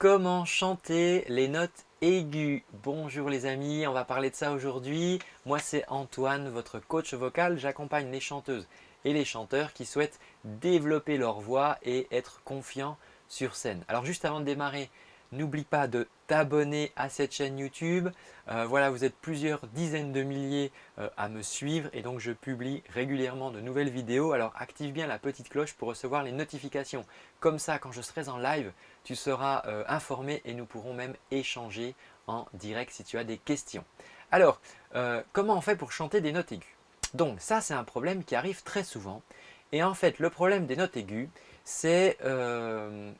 Comment chanter les notes aiguës Bonjour les amis, on va parler de ça aujourd'hui. Moi c'est Antoine, votre coach vocal. J'accompagne les chanteuses et les chanteurs qui souhaitent développer leur voix et être confiants sur scène. Alors juste avant de démarrer, N'oublie pas de t'abonner à cette chaîne YouTube. Euh, voilà, vous êtes plusieurs dizaines de milliers euh, à me suivre et donc je publie régulièrement de nouvelles vidéos. Alors active bien la petite cloche pour recevoir les notifications. Comme ça, quand je serai en live, tu seras euh, informé et nous pourrons même échanger en direct si tu as des questions. Alors, comment on fait pour chanter des notes aiguës? Donc ça, c'est un problème qui arrive très souvent. Et en fait, le problème des notes aiguës, c'est euh,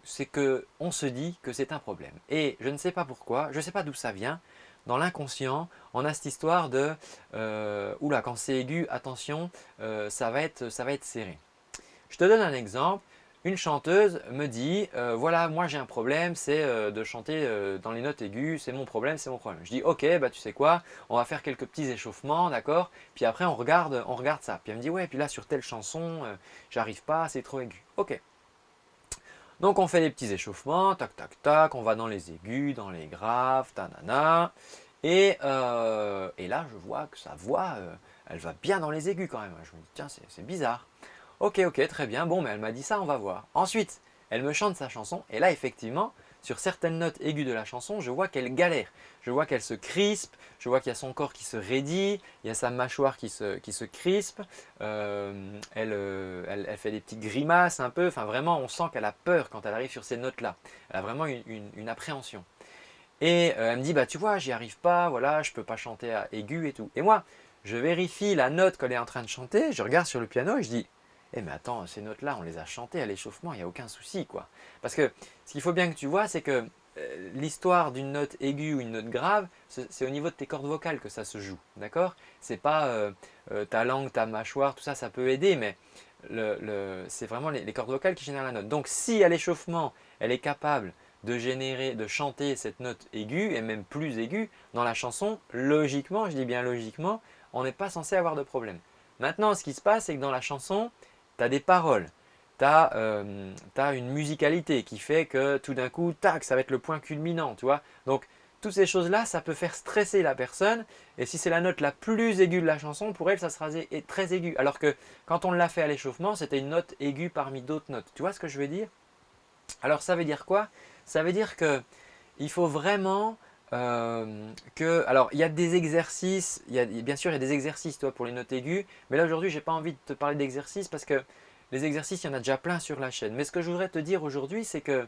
qu'on se dit que c'est un problème. Et je ne sais pas pourquoi, je ne sais pas d'où ça vient. Dans l'inconscient, on a cette histoire de euh, « oula, quand c'est aigu, attention, euh, ça, va être, serré ». Je te donne un exemple une chanteuse me dit euh, voilà moi j'ai un problème c'est euh, de chanter euh, dans les notes aiguës c'est mon problème c'est mon problème je dis ok bah tu sais quoi on va faire quelques petits échauffements d'accord puis après on regarde on regarde ça puis elle me dit ouais puis là sur telle chanson j'arrive pas c'est trop aigu ok donc on fait des petits échauffements tac tac tac on va dans les aigus dans les graves tanana et, et là je vois que sa voix elle va bien dans les aigus quand même je me dis tiens c'est bizarre Ok, ok, très bien. Bon, mais elle m'a dit ça, on va voir. Ensuite, elle me chante sa chanson. Et là, effectivement, sur certaines notes aiguës de la chanson, je vois qu'elle galère. Je vois qu'elle se crispe, je vois qu'il y a son corps qui se raidit, il y a sa mâchoire qui se, qui crispe, euh, euh, elle, elle, fait des petites grimaces un peu. Enfin, vraiment, on sent qu'elle a peur quand elle arrive sur ces notes-là. Elle a vraiment une, appréhension. Et euh, elle me dit, bah tu vois, j'y arrive pas, voilà, je peux pas chanter à aigu et tout. Et moi, je vérifie la note qu'elle est en train de chanter, je regarde sur le piano et je dis, eh mais attends, ces notes-là, on les a chantées à l'échauffement, il n'y a aucun souci quoi. Parce que ce qu'il faut bien que tu vois, c'est que euh, l'histoire d'une note aiguë ou une note grave, c'est au niveau de tes cordes vocales que ça se joue, d'accord? C'est pas euh, euh, ta langue, ta mâchoire, tout ça, ça peut aider, mais c'est vraiment les, cordes vocales qui génèrent la note. Donc si à l'échauffement, elle est capable de générer, de chanter cette note aiguë, et même plus aiguë, dans la chanson, logiquement, je dis bien logiquement, on n'est pas censé avoir de problème. Maintenant, ce qui se passe, c'est que dans la chanson, tu des paroles, tu as, euh, une musicalité qui fait que tout d'un coup, tac, ça va être le point culminant, tu vois. Donc, toutes ces choses-là, ça peut faire stresser la personne. Et si c'est la note la plus aiguë de la chanson, pour elle, ça sera très aigu. Alors que quand on l'a fait à l'échauffement, c'était une note aiguë parmi d'autres notes. Tu vois ce que je veux dire? Alors, ça veut dire quoi? Ça veut dire qu'il faut vraiment euh, que, alors il y a des exercices, bien sûr il y a des exercices toi, pour les notes aiguës, mais là aujourd'hui je n'ai pas envie de te parler d'exercices parce que les exercices il y en a déjà plein sur la chaîne. Mais ce que je voudrais te dire aujourd'hui c'est que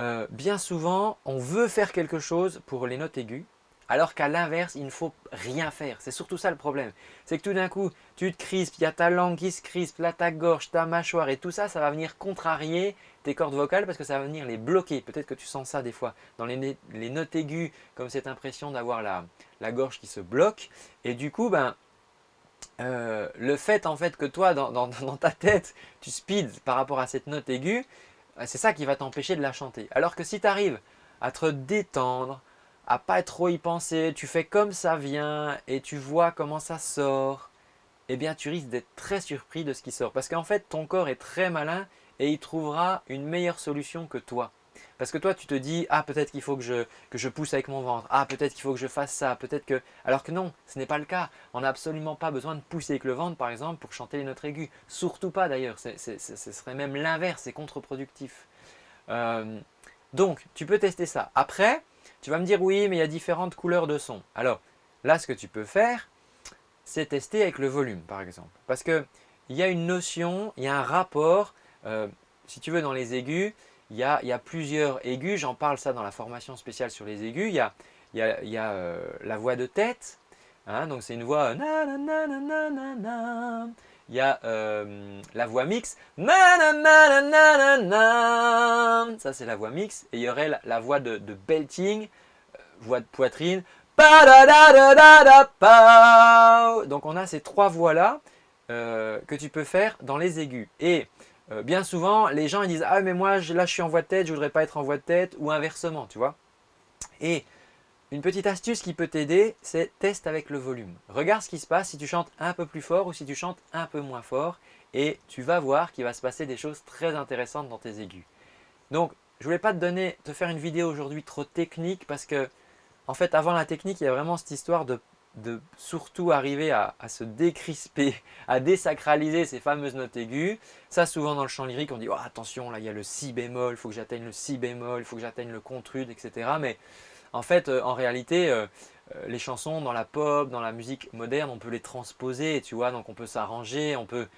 euh, bien souvent on veut faire quelque chose pour les notes aiguës alors qu'à l'inverse, il ne faut rien faire. C'est surtout ça le problème. C'est que tout d'un coup, tu te crispes, il y a ta langue qui se crispe, là ta gorge, ta mâchoire et tout ça, ça va venir contrarier tes cordes vocales parce que ça va venir les bloquer. Peut-être que tu sens ça des fois dans les, notes aiguës, comme cette impression d'avoir la, gorge qui se bloque. Et du coup, ben, euh, le fait en fait que toi, dans, dans ta tête, tu speeds par rapport à cette note aiguë, c'est ça qui va t'empêcher de la chanter. Alors que si tu arrives à te détendre, pas trop y penser, tu fais comme ça vient et tu vois comment ça sort, eh bien tu risques d'être très surpris de ce qui sort. Parce qu'en fait, ton corps est très malin et il trouvera une meilleure solution que toi. Parce que toi, tu te dis, ah peut-être qu'il faut que je, que je pousse avec mon ventre, ah peut-être qu'il faut que je fasse ça, peut-être que… Alors que non, ce n'est pas le cas. On n'a absolument pas besoin de pousser avec le ventre, par exemple, pour chanter les notes aiguës. Surtout pas d'ailleurs, ce serait même l'inverse, c'est contre-productif. Euh, donc, tu peux tester ça. Après, tu vas me dire oui, mais il y a différentes couleurs de son. Alors là, ce que tu peux faire, c'est tester avec le volume par exemple. Parce qu'il y a une notion, il y a un rapport, euh, si tu veux dans les aigus, il y a, plusieurs aigus, j'en parle ça dans la formation spéciale sur les aigus, il y a, euh, la voix de tête, hein, donc c'est une voix il y a euh, la voix mixte, ça c'est la voix mixte, et il y aurait la, voix de, belting, euh, voix de poitrine, donc on a ces trois voix-là euh, que tu peux faire dans les aigus. Et bien souvent, les gens ils disent « Ah mais moi là je suis en voix de tête, je voudrais pas être en voix de tête » ou inversement, tu vois. Et une petite astuce qui peut t'aider, c'est teste avec le volume. Regarde ce qui se passe si tu chantes un peu plus fort ou si tu chantes un peu moins fort et tu vas voir qu'il va se passer des choses très intéressantes dans tes aigus. Donc, je voulais pas te donner, te faire une vidéo aujourd'hui trop technique parce que en fait avant la technique il y a vraiment cette histoire de, surtout arriver à, se décrisper, à désacraliser ces fameuses notes aiguës. Ça souvent dans le chant lyrique on dit oh, attention là il y a le si bémol, il faut que j'atteigne le si bémol, il faut que j'atteigne le contrude etc. Mais en fait euh, en réalité euh, les chansons dans la pop, dans la musique moderne on peut les transposer tu vois donc on peut s'arranger, on peut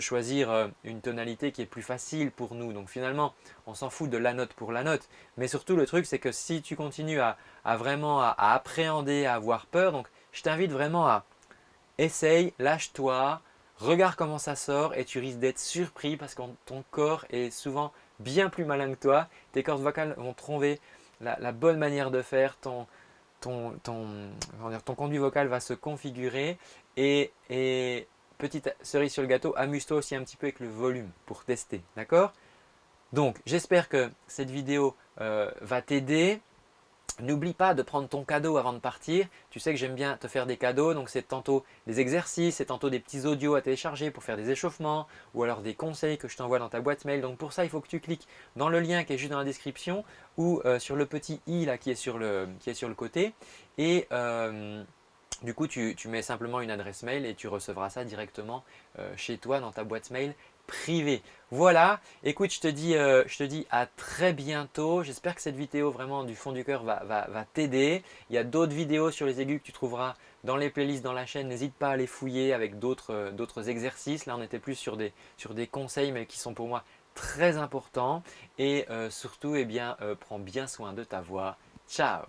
choisir euh, une tonalité qui est plus facile pour nous. Donc finalement, on s'en fout de la note pour la note. Mais surtout, le truc, c'est que si tu continues à, vraiment à, appréhender, à avoir peur, donc je t'invite vraiment à essaye, lâche-toi, regarde comment ça sort et tu risques d'être surpris parce que ton corps est souvent bien plus malin que toi. Tes cordes vocales vont trouver la, bonne manière de faire, ton, ton, ton, ton conduit vocal va se configurer et, et petite cerise sur le gâteau, amuse-toi aussi un petit peu avec le volume pour tester, d'accord? Donc, j'espère que cette vidéo euh, va t'aider. N'oublie pas de prendre ton cadeau avant de partir. Tu sais que j'aime bien te faire des cadeaux, donc c'est tantôt des exercices, c'est tantôt des petits audios à télécharger pour faire des échauffements ou alors des conseils que je t'envoie dans ta boîte mail. Donc pour ça, il faut que tu cliques dans le lien qui est juste dans la description ou euh, sur le petit i là qui est sur le, côté. Et euh, du coup, tu, mets simplement une adresse mail et tu recevras ça directement euh, chez toi dans ta boîte mail privée. Voilà, écoute, je te dis, euh, je te dis à très bientôt. J'espère que cette vidéo vraiment du fond du cœur va, t'aider. Il y a d'autres vidéos sur les aigus que tu trouveras dans les playlists dans la chaîne. N'hésite pas à les fouiller avec euh, d'autres exercices. Là, on était plus sur des, conseils mais qui sont pour moi très importants. Et surtout, eh bien, prends bien soin de ta voix. Ciao